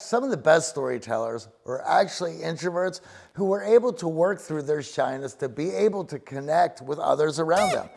Some of the best storytellers were actually introverts who were able to work through their shyness to be able to connect with others around them.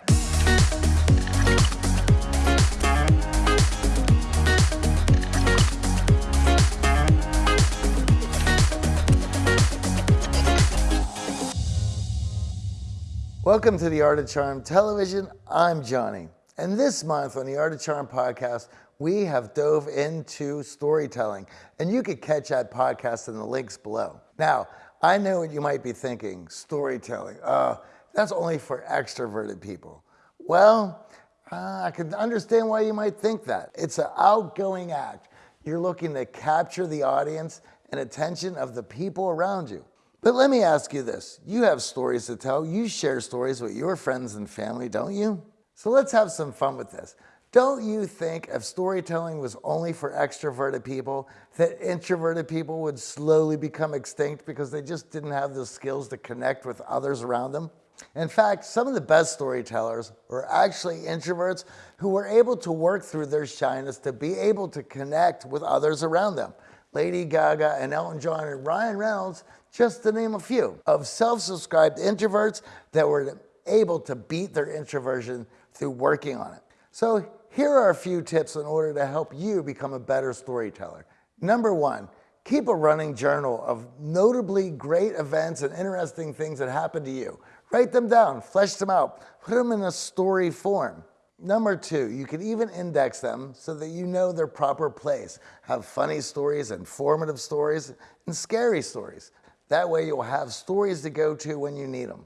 Welcome to the Art of Charm Television. I'm Johnny. And this month on the Art of Charm podcast, we have dove into storytelling. And you could catch that podcast in the links below. Now, I know what you might be thinking storytelling. Uh, that's only for extroverted people. Well, uh, I can understand why you might think that. It's an outgoing act. You're looking to capture the audience and attention of the people around you. But let me ask you this. You have stories to tell. You share stories with your friends and family, don't you? So let's have some fun with this. Don't you think if storytelling was only for extroverted people, that introverted people would slowly become extinct because they just didn't have the skills to connect with others around them? In fact, some of the best storytellers were actually introverts who were able to work through their shyness to be able to connect with others around them. Lady Gaga and Elton John and Ryan Reynolds, just to name a few, of self-subscribed introverts that were able to beat their introversion through working on it. So here are a few tips in order to help you become a better storyteller. Number one, keep a running journal of notably great events and interesting things that happened to you. Write them down, flesh them out, put them in a story form. Number two, you can even index them so that you know their proper place. Have funny stories, informative stories, and scary stories. That way you'll have stories to go to when you need them.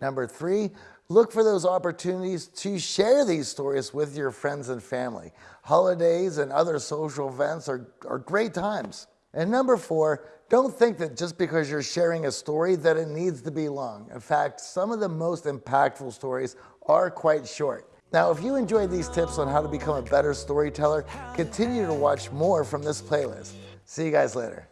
Number three, Look for those opportunities to share these stories with your friends and family. Holidays and other social events are, are great times. And number four, don't think that just because you're sharing a story that it needs to be long. In fact, some of the most impactful stories are quite short. Now, if you enjoyed these tips on how to become a better storyteller, continue to watch more from this playlist. See you guys later.